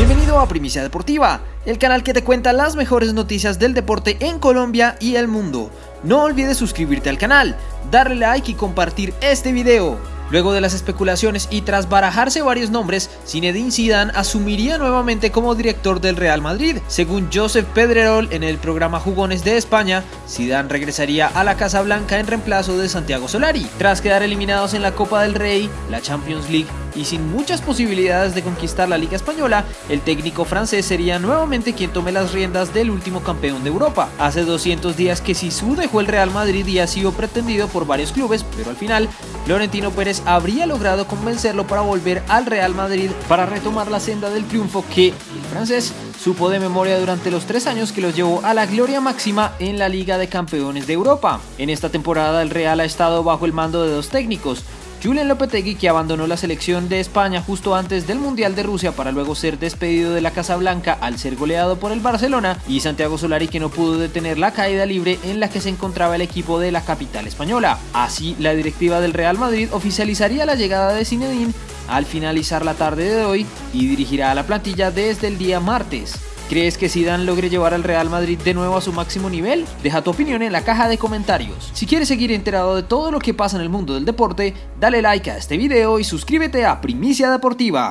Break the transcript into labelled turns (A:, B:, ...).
A: Bienvenido a Primicia Deportiva, el canal que te cuenta las mejores noticias del deporte en Colombia y el mundo. No olvides suscribirte al canal, darle like y compartir este video. Luego de las especulaciones y tras barajarse varios nombres, Zinedine Zidane asumiría nuevamente como director del Real Madrid. Según Joseph Pedrerol en el programa Jugones de España, Zidane regresaría a la Casa Blanca en reemplazo de Santiago Solari. Tras quedar eliminados en la Copa del Rey, la Champions League y sin muchas posibilidades de conquistar la Liga Española, el técnico francés sería nuevamente quien tome las riendas del último campeón de Europa. Hace 200 días que Sisu dejó el Real Madrid y ha sido pretendido por varios clubes, pero al final Florentino Pérez habría logrado convencerlo para volver al Real Madrid para retomar la senda del triunfo que el francés supo de memoria durante los tres años que los llevó a la gloria máxima en la Liga de Campeones de Europa. En esta temporada el Real ha estado bajo el mando de dos técnicos, Julian Lopetegui, que abandonó la selección de España justo antes del Mundial de Rusia para luego ser despedido de la Casa Blanca al ser goleado por el Barcelona, y Santiago Solari, que no pudo detener la caída libre en la que se encontraba el equipo de la capital española. Así, la directiva del Real Madrid oficializaría la llegada de Zinedine al finalizar la tarde de hoy y dirigirá a la plantilla desde el día martes. ¿Crees que Zidane logre llevar al Real Madrid de nuevo a su máximo nivel? Deja tu opinión en la caja de comentarios. Si quieres seguir enterado de todo lo que pasa en el mundo del deporte, dale like a este video y suscríbete a Primicia Deportiva.